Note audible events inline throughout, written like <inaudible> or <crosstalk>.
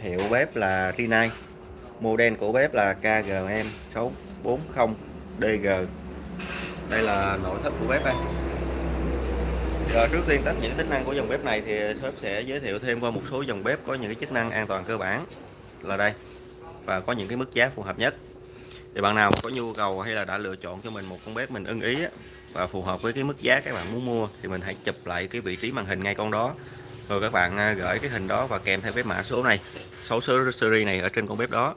hiệu bếp là Rinnai model của bếp là KGM640DG đây là nội thất của bếp đây. Rồi, trước tiên tất những tính năng của dòng bếp này thì shop sẽ giới thiệu thêm qua một số dòng bếp có những cái chức năng an toàn cơ bản là đây. Và có những cái mức giá phù hợp nhất. Thì bạn nào có nhu cầu hay là đã lựa chọn cho mình một con bếp mình ưng ý và phù hợp với cái mức giá các bạn muốn mua, thì mình hãy chụp lại cái vị trí màn hình ngay con đó rồi các bạn à, gửi cái hình đó và kèm theo cái mã số này số số series này ở trên con bếp đó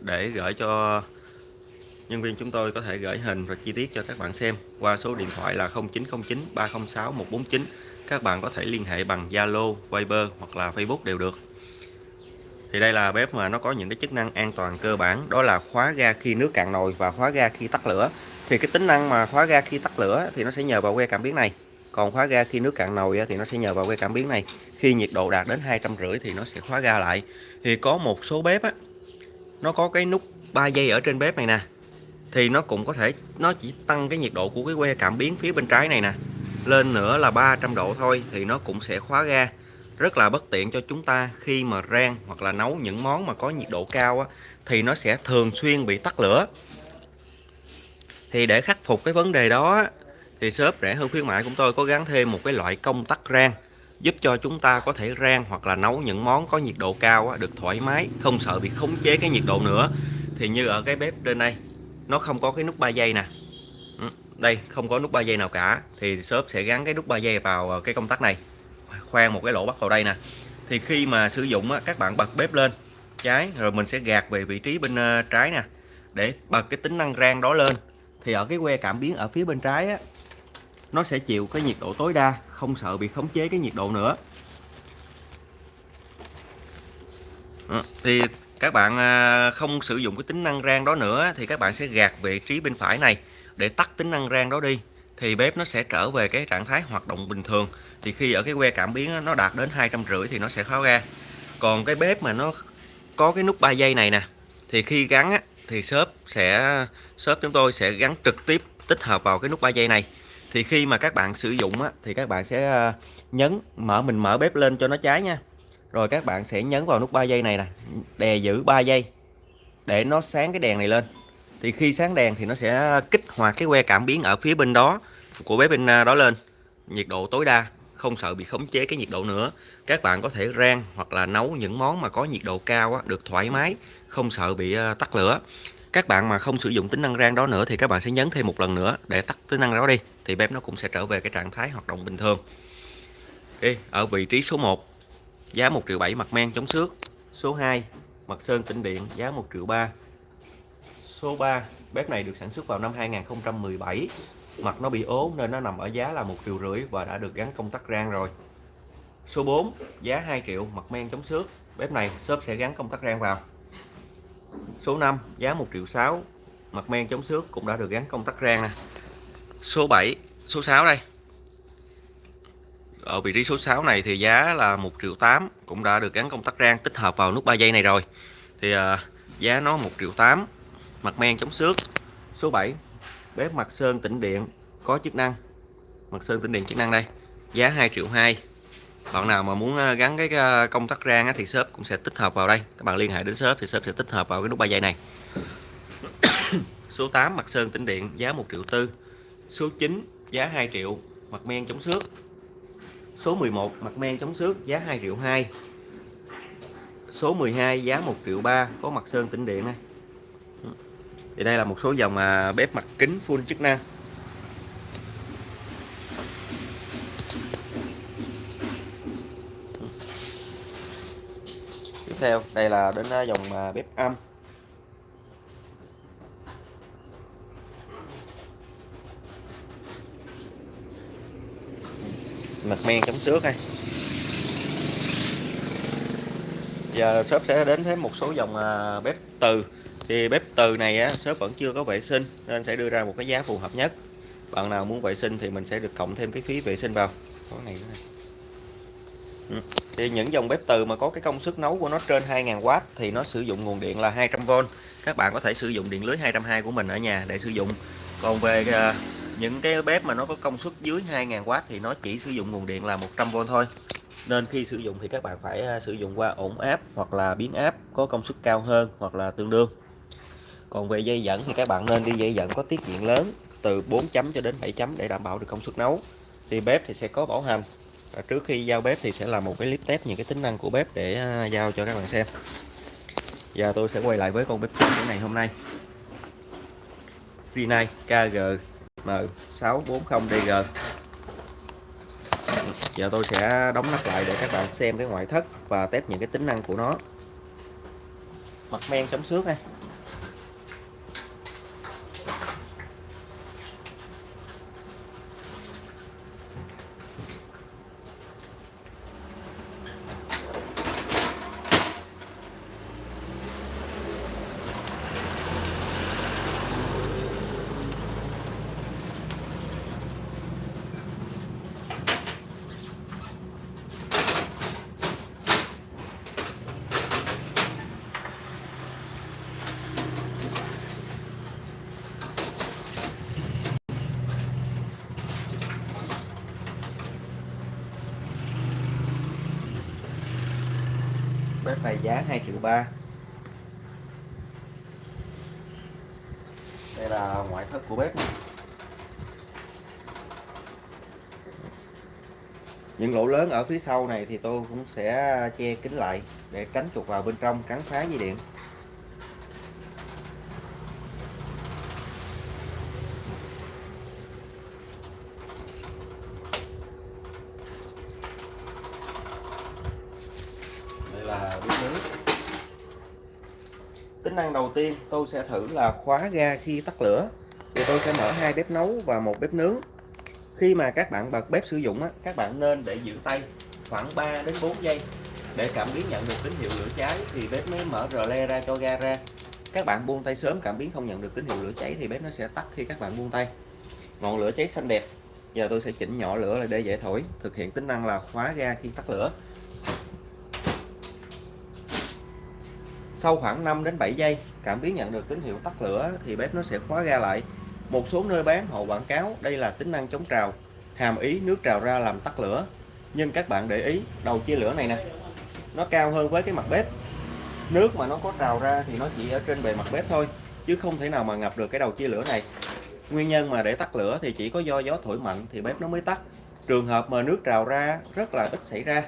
để gửi cho nhân viên chúng tôi có thể gửi hình và chi tiết cho các bạn xem qua số điện thoại là 0909 306 149 các bạn có thể liên hệ bằng Zalo, Viber hoặc là Facebook đều được. Thì đây là bếp mà nó có những cái chức năng an toàn cơ bản đó là khóa ga khi nước cạn nồi và khóa ga khi tắt lửa. Thì cái tính năng mà khóa ga khi tắt lửa thì nó sẽ nhờ vào que cảm biến này còn khóa ga khi nước cạn nồi thì nó sẽ nhờ vào que cảm biến này khi nhiệt độ đạt đến hai trăm rưỡi thì nó sẽ khóa ga lại. Thì có một số bếp á nó có cái nút 3 giây ở trên bếp này nè thì nó cũng có thể nó chỉ tăng cái nhiệt độ của cái que cảm biến phía bên trái này nè lên nữa là 300 độ thôi thì nó cũng sẽ khóa ga. Rất là bất tiện cho chúng ta khi mà rang hoặc là nấu những món mà có nhiệt độ cao á, thì nó sẽ thường xuyên bị tắt lửa. Thì để khắc phục cái vấn đề đó thì shop rẻ hơn khuyến mại của tôi có gắn thêm một cái loại công tắc rang giúp cho chúng ta có thể rang hoặc là nấu những món có nhiệt độ cao được thoải mái không sợ bị khống chế cái nhiệt độ nữa. Thì như ở cái bếp trên đây nó không có cái nút 3 giây nè. Ừ, đây không có nút 3 giây nào cả. Thì shop sẽ gắn cái nút 3 giây vào ờ, cái công tắc này khoan một cái lỗ bắt vào đây nè. Thì khi mà sử dụng các bạn bật bếp lên trái rồi mình sẽ gạt về vị trí bên ờ, trái nè để bật cái tính năng rang đó lên. Thì ở cái que cảm biến ở phía bên trái á, nó sẽ chịu cái nhiệt độ tối đa không sợ bị khống chế cái nhiệt độ nữa. Ừ, thì các bạn à, không sử dụng cái tính năng rang đó nữa thì các bạn sẽ gạt vị trí bên phải này. Để tắt tính năng rang đó đi thì bếp nó sẽ trở về cái trạng thái hoạt động bình thường. Thì khi ở cái que cảm biến nó đạt đến hai trăm rưỡi thì nó sẽ khóa ga. Còn cái bếp mà nó có cái nút 3 giây này nè thì khi gắn á, thì shop sẽ shop chúng tôi sẽ gắn trực tiếp tích hợp vào cái nút 3 giây này thì khi mà các bạn sử dụng á, thì các bạn sẽ ờ, nhấn mở mình mở bếp lên cho nó cháy nha. Rồi các bạn sẽ nhấn vào nút 3 giây này nè đè giữ 3 giây để nó sáng cái đèn này lên. Thì khi sáng đèn thì nó sẽ kích hoạt cái que cảm biến ở phía bên đó của bếp bên à, đó lên. Nhiệt độ tối đa không sợ bị khống chế cái nhiệt độ nữa. Các bạn có thể rang hoặc là nấu những món mà có nhiệt độ cao á, được thoải mái không sợ bị ờ, tắt lửa các bạn mà không sử dụng tính năng rang đó nữa thì các bạn sẽ nhấn thêm một lần nữa để tắt tính năng đó đi, thì bếp nó cũng sẽ trở về cái trạng thái hoạt động bình thường. Okay. ở vị trí số 1 giá 1 triệu 7 mặt men chống xước. Số 2 mặt sơn tĩnh điện, giá 1 triệu 3 số 3 bếp này được sản xuất vào năm 2017 mặt nó bị ố nên nó nằm ở giá là 1 triệu rưỡi và đã được gắn công tắc rang rồi. Số 4 giá 2 triệu, mặt men chống xước. Bếp này shop sẽ gắn công tắc rang vào số 5 giá 1 triệu 6 mặt men chống xước cũng đã được gắn công tắc rang nè. Số 7 số 6 đây. Ở vị trí số 6 này thì giá là 1 triệu 8 cũng đã được gắn công tắc rang tích hợp vào nút 3 giây này rồi. Thì à, giá nó 1 triệu 8 mặt men chống xước. Số 7 bếp mặt sơn tĩnh điện có chức năng. Mặt sơn tĩnh điện chức năng đây giá 2 triệu 2 bạn nào mà muốn ờ, gắn cái ờ, công tắc rang thì shop cũng sẽ tích hợp vào đây. Các bạn liên hệ đến shop thì shop sẽ tích hợp vào cái nút ba dây này. <coughs> Số 8 mặt sơn tĩnh điện giá 1 triệu tư. Số 9 giá 2 triệu mặt men chống xước. Số 11 mặt men chống xước giá 2 triệu 2 số 12 giá 1 triệu 3 có mặt sơn tĩnh điện này thì đây là một số dòng à, bếp mặt kính full chức năng. Tiếp theo. Đây là đến à, dòng à, bếp âm mặt men chống xước này giờ shop sẽ đến thêm một số dòng à, bếp từ. Thì bếp từ này á, shop vẫn chưa có vệ sinh nên sẽ đưa ra một cái giá phù hợp nhất. Bạn nào muốn vệ sinh thì mình sẽ được cộng thêm cái phí vệ sinh vào. Có này nữa này. Ừ. thì những dòng bếp từ mà có cái công suất nấu của nó trên 2000W thì nó sử dụng nguồn điện là 200V các bạn có thể sử dụng điện lưới 220 của mình ở nhà để sử dụng. Còn về uh, những cái bếp mà nó có công suất dưới 2000W thì nó chỉ sử dụng nguồn điện là 100V thôi. Nên khi sử dụng thì các bạn phải à, sử dụng qua ổn áp hoặc là biến áp có công suất cao hơn hoặc là tương đương. Còn về dây dẫn thì các bạn nên đi dây dẫn có tiết diện lớn từ 4 chấm cho đến 7 chấm để đảm bảo được công suất nấu. Thì bếp thì sẽ có bảo hành và trước khi giao bếp thì sẽ là một cái clip test những cái tính năng của bếp để à, giao cho các bạn xem. Giờ tôi sẽ quay lại với con bếp của ngày hôm nay. Rinnai KGM640DG giờ tôi sẽ đóng nắp lại để các bạn xem cái ngoại thất và test những cái tính năng của nó. Mặt men chống xước này. Bếp này giá 2 triệu ba. Đây là ngoại thất của bếp. Những lỗ lớn ở phía sau này thì tôi cũng sẽ che kín lại để tránh chuột vào bên trong cắn phá dây điện đây là bếp nước tính năng đầu tiên tôi sẽ thử là khóa ga khi tắt lửa. Thì tôi sẽ mở hai bếp nấu và một bếp nướng. Khi mà các bạn bật bếp sử dụng á, các bạn nên để giữ tay khoảng 3 đến 4 giây để cảm biến nhận được tín hiệu lửa cháy thì bếp mới mở rờ le ra cho ga ra. Các bạn buông tay sớm cảm biến không nhận được tín hiệu lửa cháy thì bếp nó sẽ tắt khi các bạn buông tay. Ngọn lửa cháy xanh đẹp. Giờ tôi sẽ chỉnh nhỏ lửa lại để dễ thổi. Thực hiện tính năng là khóa ga khi tắt lửa. Sau khoảng 5 đến 7 giây, cảm biến nhận được tín hiệu tắt lửa thì bếp nó sẽ khóa ga lại. Một số nơi bán họ quảng cáo đây là tính năng chống trào, hàm ý nước trào ra làm tắt lửa. Nhưng các bạn để ý, đầu chia lửa này nè, nó cao hơn với cái mặt bếp. Nước mà nó có trào ra thì nó chỉ ở trên bề mặt bếp thôi, chứ không thể nào mà ngập được cái đầu chia lửa này. Nguyên nhân mà để tắt lửa thì chỉ có do gió thổi mạnh thì bếp nó mới tắt. Trường hợp mà nước trào ra, rất là ít xảy ra.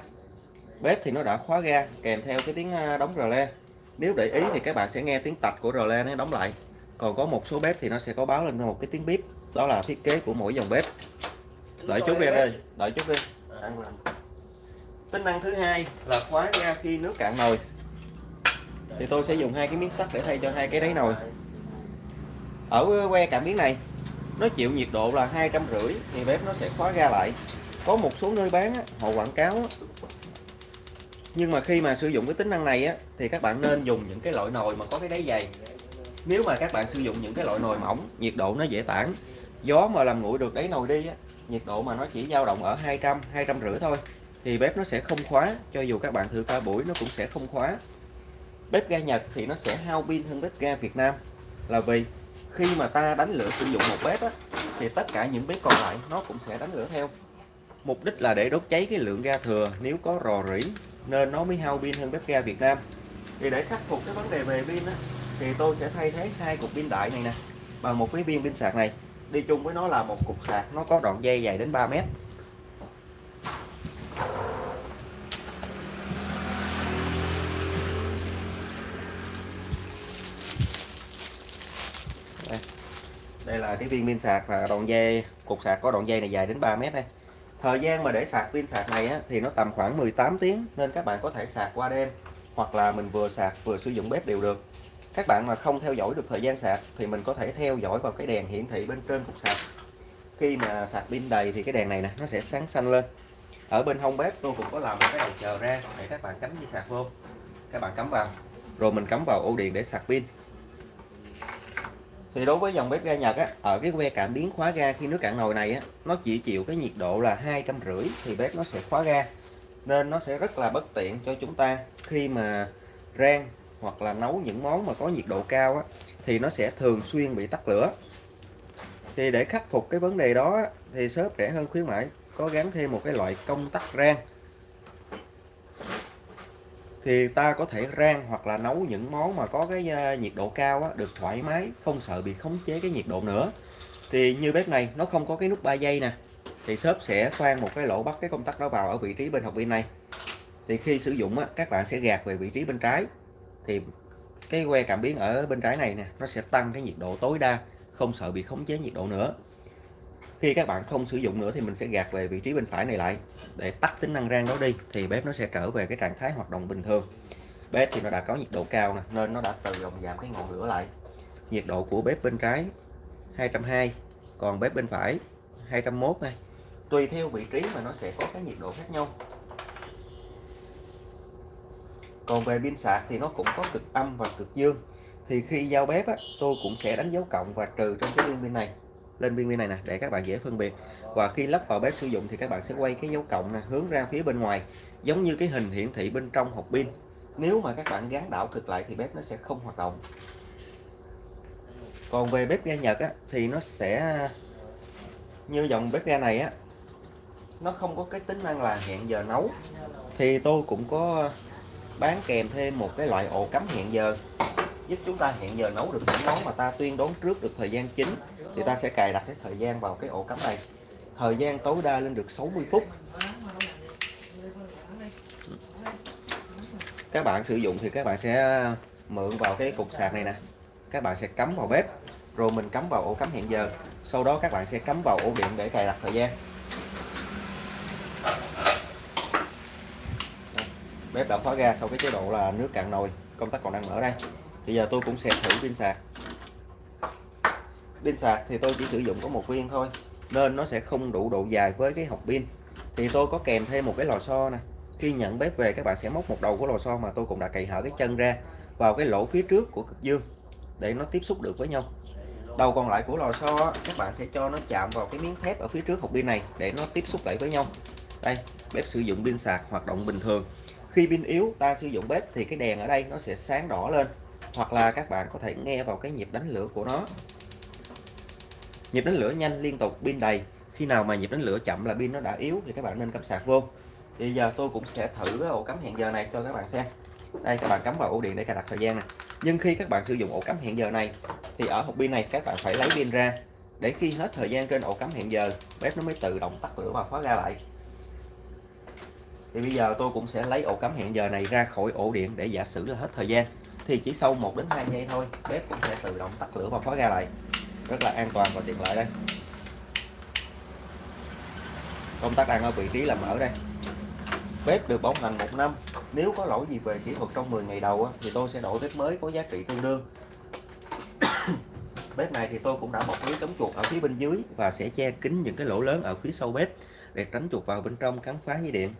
Bếp thì nó đã khóa ga kèm theo cái tiếng à, đóng rờ le nếu để ý thì các bạn sẽ nghe tiếng tạch của rờ le nó đóng lại. Còn có một số bếp thì nó sẽ có báo lên một cái tiếng bíp. Đó là thiết kế của mỗi dòng bếp. Đợi chút đi em ơi đợi chút đi. Tính năng thứ hai là khóa ga khi nước cạn nồi. Thì tôi sẽ dùng hai cái miếng sắt để thay cho hai cái đáy nồi. Ở que cảm biến này nó chịu nhiệt độ là hai trăm rưỡi thì bếp nó sẽ khóa ga lại. Có một số nơi bán họ quảng cáo nhưng mà khi mà sử dụng cái tính năng này á thì các bạn nên dùng những cái loại nồi mà có cái đáy dày. Nếu mà các bạn sử dụng những cái loại nồi mỏng nhiệt độ nó dễ tản. Gió mà làm nguội được đáy nồi đi á nhiệt độ mà nó chỉ dao động ở 200 200 rưỡi thôi thì bếp nó sẽ không khóa cho dù các bạn thử qua buổi nó cũng sẽ không khóa. Bếp ga Nhật thì nó sẽ hao pin hơn bếp ga Việt Nam. Là vì khi mà ta đánh lửa sử dụng một bếp á, thì tất cả những bếp còn lại nó cũng sẽ đánh lửa theo. Mục đích là để đốt cháy cái lượng ga thừa nếu có rò rỉ nên nó mới hao pin hơn bếp ga Việt Nam. Thì để khắc phục cái vấn đề về pin á, thì tôi sẽ thay thế hai cục pin đại này nè bằng một cái viên pin sạc này. Đi chung với nó là một cục sạc nó có đoạn dây dài đến 3 mét. Đây. đây là cái viên pin sạc và đoạn dây cục sạc có đoạn dây này dài đến 3 mét đây thời gian mà để sạc pin sạc này á, thì nó tầm khoảng 18 tiếng nên các bạn có thể sạc qua đêm hoặc là mình vừa sạc vừa sử dụng bếp đều được. Các bạn mà không theo dõi được thời gian sạc thì mình có thể theo dõi vào cái đèn hiển thị bên trên cục sạc. Khi mà sạc pin đầy thì cái đèn này nè nó sẽ sáng xanh lên. Ở bên hông bếp tôi cũng có làm một cái đầu chờ ra để các bạn cắm dây sạc vô. Các bạn cắm vào. Rồi mình cắm vào ổ điện để sạc pin thì đối với dòng bếp ga Nhật á, ở cái que cảm biến khóa ga khi nước cạn nồi này á, nó chỉ chịu cái nhiệt độ là hai trăm rưỡi thì bếp nó sẽ khóa ga. Nên nó sẽ rất là bất tiện cho chúng ta khi mà rang hoặc là nấu những món mà có nhiệt độ cao á, thì nó sẽ thường xuyên bị tắt lửa. Thì để khắc phục cái vấn đề đó thì shop rẻ hơn khuyến mãi có gắn thêm một cái loại công tắc rang thì ta có thể rang hoặc là nấu những món mà có cái nhiệt độ cao á, được thoải mái không sợ bị khống chế cái nhiệt độ nữa. Thì như bếp này nó không có cái nút 3 giây nè thì shop sẽ khoan một cái lỗ bắt cái công tắc đó vào ở vị trí bên học pin này. Thì khi sử dụng á, các bạn sẽ gạt về vị trí bên trái. Thì cái que cảm biến ở bên trái này nè nó sẽ tăng cái nhiệt độ tối đa không sợ bị khống chế nhiệt độ nữa khi các bạn không sử dụng nữa thì mình sẽ gạt về vị trí bên phải này lại. Để tắt tính năng rang đó đi thì bếp nó sẽ trở về cái trạng thái hoạt động bình thường. Bếp thì nó đã có nhiệt độ cao nè nên nó đã tự động giảm cái ngọn lửa lại. Nhiệt độ của bếp bên trái 220 còn bếp bên phải 201 này. Tùy theo vị trí mà nó sẽ có cái nhiệt độ khác nhau. Còn về pin sạc thì nó cũng có cực âm và cực dương. Thì khi giao bếp á, tôi cũng sẽ đánh dấu cộng và trừ trên cái viên pin này lên viên pin này nè để các bạn dễ phân biệt. Và khi lắp vào bếp sử dụng thì các bạn sẽ quay cái dấu cộng nè hướng ra phía bên ngoài giống như cái hình hiển thị bên trong hộp pin. Nếu mà các bạn gắn đảo cực lại thì bếp nó sẽ không hoạt động. Còn về bếp ga Nhật á, thì nó sẽ như dòng bếp ga này á nó không có cái tính năng là hẹn giờ nấu. Thì tôi cũng có bán kèm thêm một cái loại ổ cắm hẹn giờ giúp chúng ta hẹn giờ nấu được những món mà ta tuyên đoán trước được thời gian chính thì ta sẽ cài đặt cái thời gian vào cái ổ cắm này. Thời gian tối đa lên được 60 phút. Các bạn sử dụng thì các bạn sẽ mượn vào cái cục sạc này nè. Các bạn sẽ cắm vào bếp. Rồi mình cắm vào ổ cắm hẹn giờ. Sau đó các bạn sẽ cắm vào ổ điện để cài đặt thời gian. Bếp đã khóa ra, sau cái chế độ là nước cạn nồi, công tắc còn đang mở đây bây giờ tôi cũng sẽ thử pin sạc pin sạc thì tôi chỉ sử dụng có một viên thôi, nên nó sẽ không đủ độ dài với cái hộp pin. Thì tôi có kèm thêm một cái lò xo nè. Khi nhận bếp về, các bạn sẽ móc một đầu của lò xo mà tôi cũng đã cày hở cái chân ra vào cái lỗ phía trước của cực dương để nó tiếp xúc được với nhau. Đầu còn lại của lò xo các bạn sẽ cho nó chạm vào cái miếng thép ở phía trước hộp pin này để nó tiếp xúc lại với nhau. Đây, bếp sử dụng pin sạc hoạt động bình thường. Khi pin yếu, ta sử dụng bếp thì cái đèn ở đây nó sẽ sáng đỏ lên, hoặc là các bạn có thể nghe vào cái nhịp đánh lửa của nó nhịp đánh lửa nhanh liên tục pin đầy. Khi nào mà nhịp đánh lửa chậm là pin nó đã yếu thì các bạn nên cắm sạc vô. Bây giờ tôi cũng sẽ thử cái ổ cắm hẹn giờ này cho các bạn xem. Đây, các bạn cắm vào ổ điện để cài đặt thời gian này nhưng khi các bạn sử dụng ổ cắm hẹn giờ này, thì ở hộp pin này các bạn phải lấy pin ra. Để khi hết thời gian trên ổ cắm hẹn giờ, bếp nó mới tự động tắt lửa và khóa ra lại. Thì bây giờ tôi cũng sẽ lấy ổ cắm hẹn giờ này ra khỏi ổ điện để giả sử là hết thời gian. Thì chỉ sau 1 đến 2 giây thôi, bếp cũng sẽ tự động tắt lửa và khóa ra lại rất là an toàn và tiện lợi đây. Công tắc đang ở vị trí là mở đây. Bếp được bảo hành một năm. Nếu có lỗi gì về kỹ thuật trong 10 ngày đầu thì tôi sẽ đổi bếp mới có giá trị tương đương. <coughs> Bếp này thì tôi cũng đã bọc lưới chống chuột ở phía bên dưới và sẽ che kín những cái lỗ lớn ở phía sau bếp để tránh chuột vào bên trong cắn phá dây điện.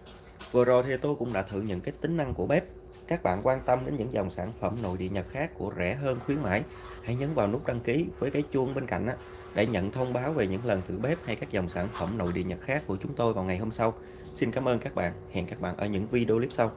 Vừa rồi thì tôi cũng đã thử những cái tính năng của bếp các bạn quan tâm đến những dòng sản phẩm nội địa Nhật khác của rẻ hơn khuyến mãi, hãy nhấn vào nút đăng ký với cái chuông bên cạnh để nhận thông báo về những lần thử bếp hay các dòng sản phẩm nội địa Nhật khác của chúng tôi vào ngày hôm sau. Xin cảm ơn các bạn. Hẹn các bạn ở những video clip sau.